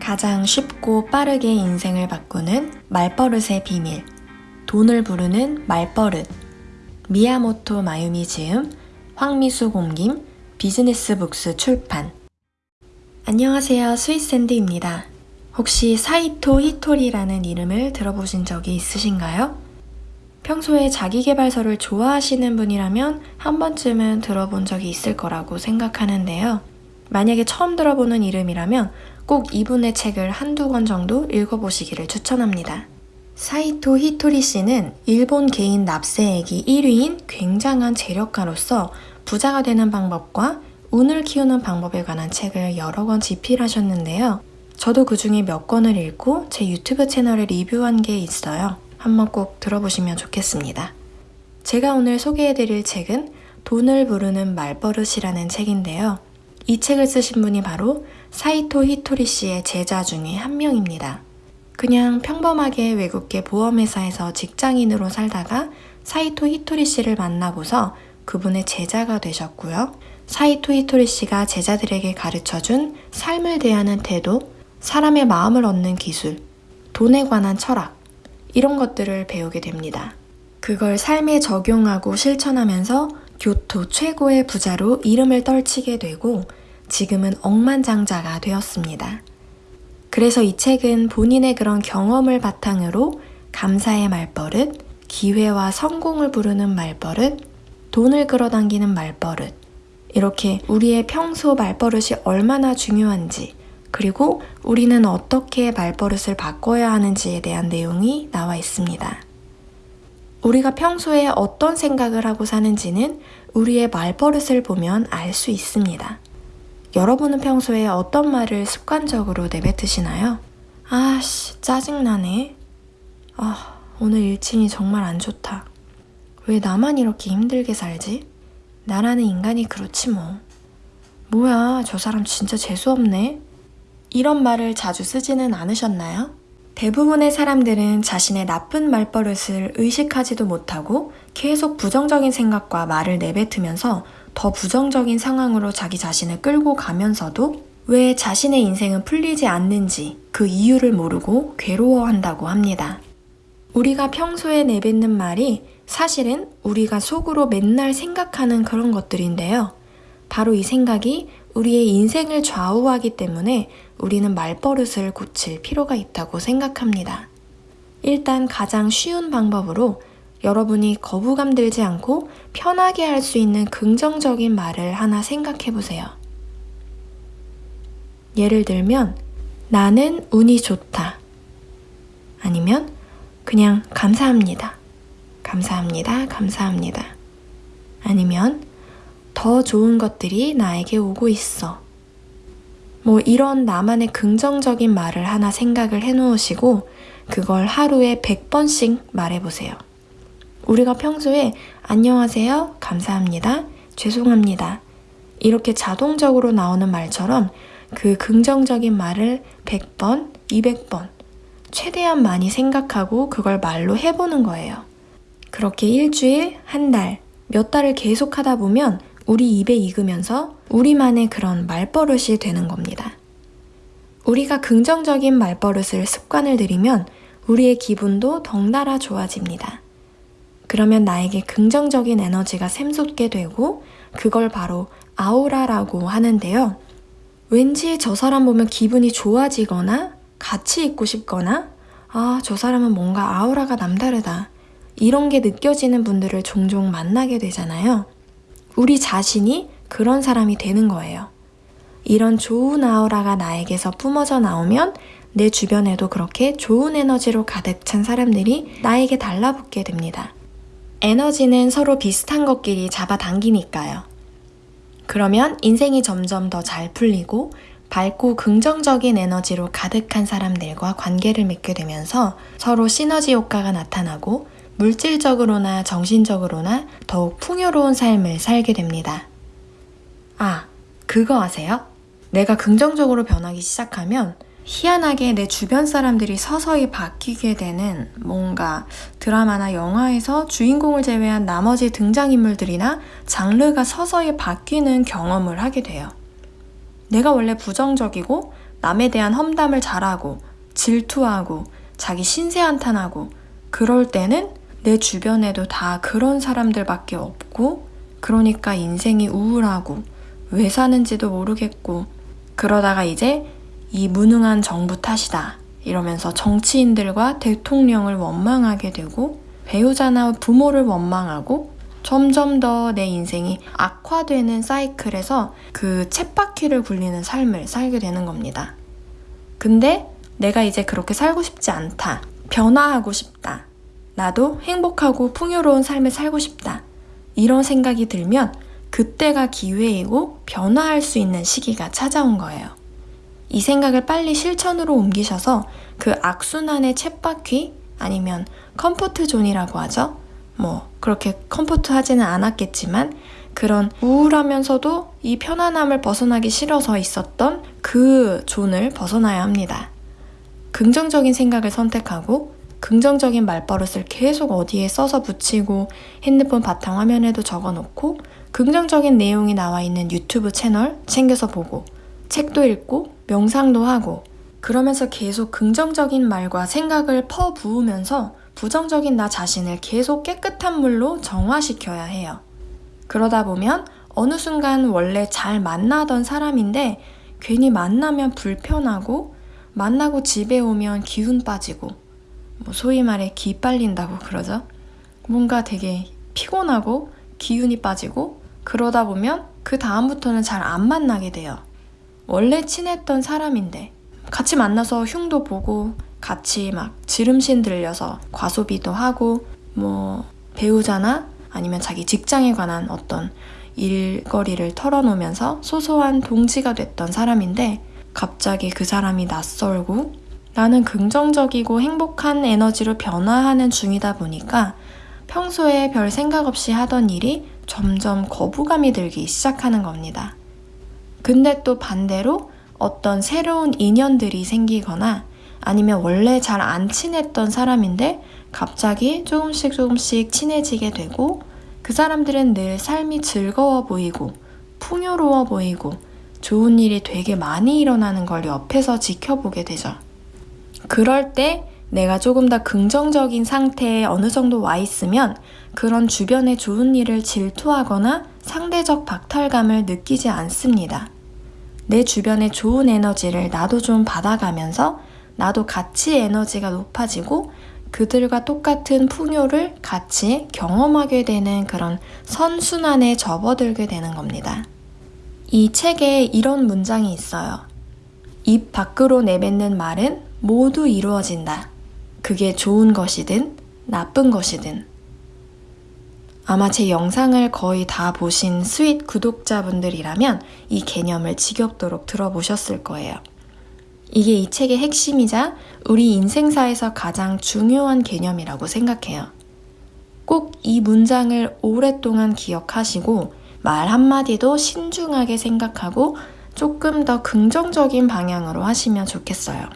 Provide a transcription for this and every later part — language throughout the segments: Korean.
가장 쉽고 빠르게 인생을 바꾸는 말버릇의 비밀. 돈을 부르는 말버릇. 미야모토 마유미 지음, 황미수 공김, 비즈니스 북스 출판. 안녕하세요. 스위스샌드입니다. 혹시 사이토 히토리라는 이름을 들어보신 적이 있으신가요? 평소에 자기개발서를 좋아하시는 분이라면 한 번쯤은 들어본 적이 있을 거라고 생각하는데요. 만약에 처음 들어보는 이름이라면 꼭 이분의 책을 한두 권 정도 읽어보시기를 추천합니다. 사이토 히토리 씨는 일본 개인 납세액이 1위인 굉장한 재력가로서 부자가 되는 방법과 운을 키우는 방법에 관한 책을 여러 권 집필하셨는데요. 저도 그 중에 몇 권을 읽고 제 유튜브 채널에 리뷰한 게 있어요. 한번 꼭 들어보시면 좋겠습니다. 제가 오늘 소개해드릴 책은 돈을 부르는 말버릇이라는 책인데요. 이 책을 쓰신 분이 바로 사이토 히토리 씨의 제자 중에 한 명입니다. 그냥 평범하게 외국계 보험회사에서 직장인으로 살다가 사이토 히토리 씨를 만나고서 그분의 제자가 되셨고요. 사이토 히토리 씨가 제자들에게 가르쳐준 삶을 대하는 태도, 사람의 마음을 얻는 기술, 돈에 관한 철학, 이런 것들을 배우게 됩니다. 그걸 삶에 적용하고 실천하면서 교토 최고의 부자로 이름을 떨치게 되고 지금은 억만장자가 되었습니다. 그래서 이 책은 본인의 그런 경험을 바탕으로 감사의 말버릇, 기회와 성공을 부르는 말버릇, 돈을 끌어당기는 말버릇, 이렇게 우리의 평소 말버릇이 얼마나 중요한지, 그리고 우리는 어떻게 말버릇을 바꿔야 하는지에 대한 내용이 나와 있습니다. 우리가 평소에 어떤 생각을 하고 사는지는 우리의 말버릇을 보면 알 수 있습니다. 여러분은 평소에 어떤 말을 습관적으로 내뱉으시나요? 아씨, 짜증나네. 아, 오늘 일진이 정말 안 좋다. 왜 나만 이렇게 힘들게 살지? 나라는 인간이 그렇지 뭐. 뭐야, 저 사람 진짜 재수없네. 이런 말을 자주 쓰지는 않으셨나요? 대부분의 사람들은 자신의 나쁜 말버릇을 의식하지도 못하고 계속 부정적인 생각과 말을 내뱉으면서 더 부정적인 상황으로 자기 자신을 끌고 가면서도 왜 자신의 인생은 풀리지 않는지 그 이유를 모르고 괴로워한다고 합니다. 우리가 평소에 내뱉는 말이 사실은 우리가 속으로 맨날 생각하는 그런 것들인데요. 바로 이 생각이 우리의 인생을 좌우하기 때문에 우리는 말버릇을 고칠 필요가 있다고 생각합니다. 일단 가장 쉬운 방법으로 여러분이 거부감 들지 않고 편하게 할 수 있는 긍정적인 말을 하나 생각해 보세요. 예를 들면, 나는 운이 좋다. 아니면, 그냥 감사합니다. 감사합니다. 감사합니다. 아니면, 더 좋은 것들이 나에게 오고 있어. 뭐 이런 나만의 긍정적인 말을 하나 생각을 해 놓으시고, 그걸 하루에 100번씩 말해 보세요. 우리가 평소에 안녕하세요, 감사합니다, 죄송합니다. 이렇게 자동적으로 나오는 말처럼 그 긍정적인 말을 100번, 200번, 최대한 많이 생각하고 그걸 말로 해보는 거예요. 그렇게 일주일, 한 달, 몇 달을 계속 하다 보면 우리 입에 익으면서 우리만의 그런 말버릇이 되는 겁니다. 우리가 긍정적인 말버릇을 습관을 들이면 우리의 기분도 덩달아 좋아집니다. 그러면 나에게 긍정적인 에너지가 샘솟게 되고 그걸 바로 아우라라고 하는데요. 왠지 저 사람 보면 기분이 좋아지거나 같이 있고 싶거나 아, 저 사람은 뭔가 아우라가 남다르다. 이런 게 느껴지는 분들을 종종 만나게 되잖아요. 우리 자신이 그런 사람이 되는 거예요. 이런 좋은 아우라가 나에게서 뿜어져 나오면 내 주변에도 그렇게 좋은 에너지로 가득 찬 사람들이 나에게 달라붙게 됩니다. 에너지는 서로 비슷한 것끼리 잡아당기니까요. 그러면 인생이 점점 더 잘 풀리고 밝고 긍정적인 에너지로 가득한 사람들과 관계를 맺게 되면서 서로 시너지 효과가 나타나고 물질적으로나 정신적으로나 더욱 풍요로운 삶을 살게 됩니다. 아, 그거 아세요? 내가 긍정적으로 변하기 시작하면 희한하게 내 주변 사람들이 서서히 바뀌게 되는 뭔가 드라마나 영화에서 주인공을 제외한 나머지 등장인물들이나 장르가 서서히 바뀌는 경험을 하게 돼요. 내가 원래 부정적이고 남에 대한 험담을 잘하고 질투하고 자기 신세 한탄하고 그럴 때는 내 주변에도 다 그런 사람들밖에 없고 그러니까 인생이 우울하고 왜 사는지도 모르겠고 그러다가 이제 이 무능한 정부 탓이다 이러면서 정치인들과 대통령을 원망하게 되고 배우자나 부모를 원망하고 점점 더 내 인생이 악화되는 사이클에서 그 쳇바퀴를 굴리는 삶을 살게 되는 겁니다. 근데 내가 이제 그렇게 살고 싶지 않다. 변화하고 싶다. 나도 행복하고 풍요로운 삶을 살고 싶다. 이런 생각이 들면 그때가 기회이고 변화할 수 있는 시기가 찾아온 거예요. 이 생각을 빨리 실천으로 옮기셔서 그 악순환의 챗바퀴 아니면 comfort zone이라고 하죠. 뭐 그렇게 comfort 하지는 않았겠지만 그런 우울하면서도 이 편안함을 벗어나기 싫어서 있었던 그 zone을 벗어나야 합니다. 긍정적인 생각을 선택하고 긍정적인 말버릇을 계속 어디에 써서 붙이고 핸드폰 바탕화면에도 적어 놓고 긍정적인 내용이 나와 있는 유튜브 채널 챙겨서 보고 책도 읽고 명상도 하고 그러면서 계속 긍정적인 말과 생각을 퍼부으면서 부정적인 나 자신을 계속 깨끗한 물로 정화시켜야 해요. 그러다 보면 어느 순간 원래 잘 만나던 사람인데 괜히 만나면 불편하고 만나고 집에 오면 기운 빠지고 뭐 소위 말해 기 빨린다고 그러죠. 뭔가 되게 피곤하고 기운이 빠지고 그러다 보면 그 다음부터는 잘 안 만나게 돼요. 원래 친했던 사람인데 같이 만나서 흉도 보고 같이 막 지름신 들려서 과소비도 하고 뭐 배우자나 아니면 자기 직장에 관한 어떤 일거리를 털어놓으면서 소소한 동지가 됐던 사람인데 갑자기 그 사람이 낯설고 나는 긍정적이고 행복한 에너지로 변화하는 중이다 보니까 평소에 별 생각 없이 하던 일이 점점 거부감이 들기 시작하는 겁니다. 근데 또 반대로 어떤 새로운 인연들이 생기거나 아니면 원래 잘 안 친했던 사람인데 갑자기 조금씩 조금씩 친해지게 되고 그 사람들은 늘 삶이 즐거워 보이고 풍요로워 보이고 좋은 일이 되게 많이 일어나는 걸 옆에서 지켜보게 되죠. 그럴 때 내가 조금 더 긍정적인 상태에 어느 정도 와 있으면 그런 주변의 좋은 일을 질투하거나 상대적 박탈감을 느끼지 않습니다. 내 주변의 좋은 에너지를 나도 좀 받아가면서 나도 같이 에너지가 높아지고 그들과 똑같은 풍요를 같이 경험하게 되는 그런 선순환에 접어들게 되는 겁니다. 이 책에 이런 문장이 있어요. 입 밖으로 내뱉는 말은 모두 이루어진다. 그게 좋은 것이든 나쁜 것이든. 아마 제 영상을 거의 다 보신 sweet 구독자분들이라면 이 개념을 지겹도록 들어보셨을 거예요. 이게 이 책의 핵심이자 우리 인생사에서 가장 중요한 개념이라고 생각해요. 꼭 이 문장을 오랫동안 기억하시고 말 한마디도 신중하게 생각하고 조금 더 긍정적인 방향으로 하시면 좋겠어요.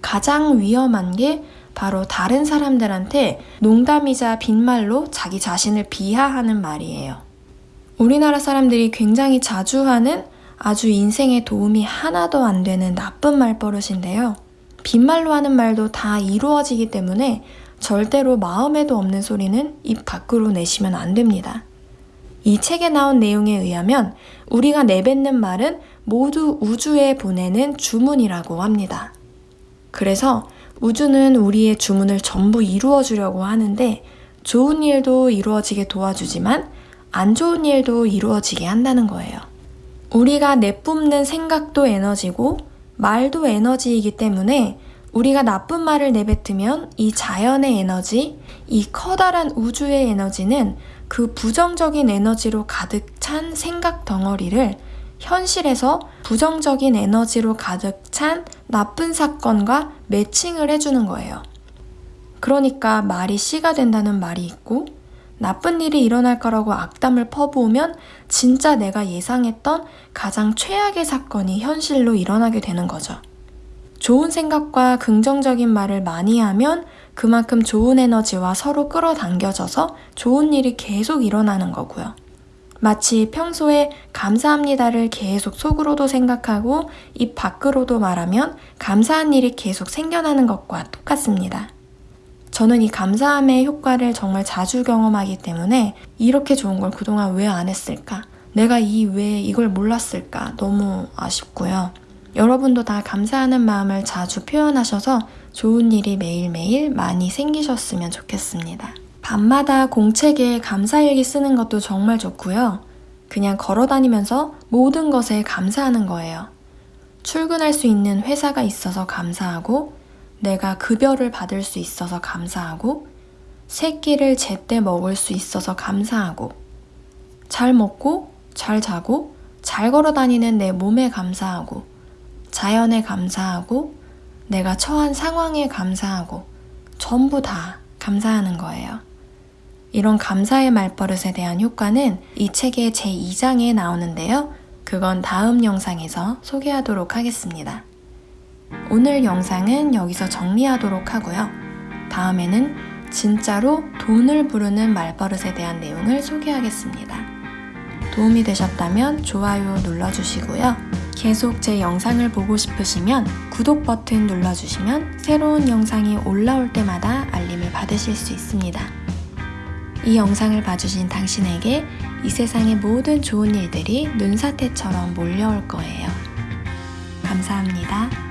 가장 위험한 게 바로 다른 사람들한테 농담이자 빈말로 자기 자신을 비하하는 말이에요. 우리나라 사람들이 굉장히 자주 하는 아주 인생에 도움이 하나도 안 되는 나쁜 말버릇인데요. 빈말로 하는 말도 다 이루어지기 때문에 절대로 마음에도 없는 소리는 입 밖으로 내시면 안 됩니다. 이 책에 나온 내용에 의하면 우리가 내뱉는 말은 모두 우주에 보내는 주문이라고 합니다. 그래서 우주는 우리의 주문을 전부 이루어 주려고 하는데 좋은 일도 이루어지게 도와주지만 안 좋은 일도 이루어지게 한다는 거예요. 우리가 내뿜는 생각도 에너지고 말도 에너지이기 때문에 우리가 나쁜 말을 내뱉으면 이 자연의 에너지, 이 커다란 우주의 에너지는 그 부정적인 에너지로 가득 찬 생각 덩어리를 현실에서 부정적인 에너지로 가득 찬 나쁜 사건과 매칭을 해주는 거예요. 그러니까 말이 씨가 된다는 말이 있고 나쁜 일이 일어날 거라고 악담을 퍼부으면 진짜 내가 예상했던 가장 최악의 사건이 현실로 일어나게 되는 거죠. 좋은 생각과 긍정적인 말을 많이 하면 그만큼 좋은 에너지와 서로 끌어당겨져서 좋은 일이 계속 일어나는 거고요. 마치 평소에 감사합니다를 계속 속으로도 생각하고 입 밖으로도 말하면 감사한 일이 계속 생겨나는 것과 똑같습니다. 저는 이 감사함의 효과를 정말 자주 경험하기 때문에 이렇게 좋은 걸 그동안 왜 안 했을까? 내가 이 왜 이걸 몰랐을까? 너무 아쉽고요. 여러분도 다 감사하는 마음을 자주 표현하셔서 좋은 일이 매일매일 많이 생기셨으면 좋겠습니다. 밤마다 공책에 감사일기 쓰는 것도 정말 좋고요. 그냥 걸어 다니면서 모든 것에 감사하는 거예요. 출근할 수 있는 회사가 있어서 감사하고, 내가 급여를 받을 수 있어서 감사하고, 새끼를 제때 먹을 수 있어서 감사하고, 잘 먹고, 잘 자고, 잘 걸어 다니는 내 몸에 감사하고, 자연에 감사하고, 내가 처한 상황에 감사하고, 전부 다 감사하는 거예요. 이런 감사의 말버릇에 대한 효과는 이 책의 제2장에 나오는데요. 그건 다음 영상에서 소개하도록 하겠습니다. 오늘 영상은 여기서 정리하도록 하고요. 다음에는 진짜로 돈을 부르는 말버릇에 대한 내용을 소개하겠습니다. 도움이 되셨다면 좋아요 눌러주시고요. 계속 제 영상을 보고 싶으시면 구독 버튼 눌러주시면 새로운 영상이 올라올 때마다 알림을 받으실 수 있습니다. 이 영상을 봐주신 당신에게 이 세상의 모든 좋은 일들이 눈사태처럼 몰려올 거예요. 감사합니다.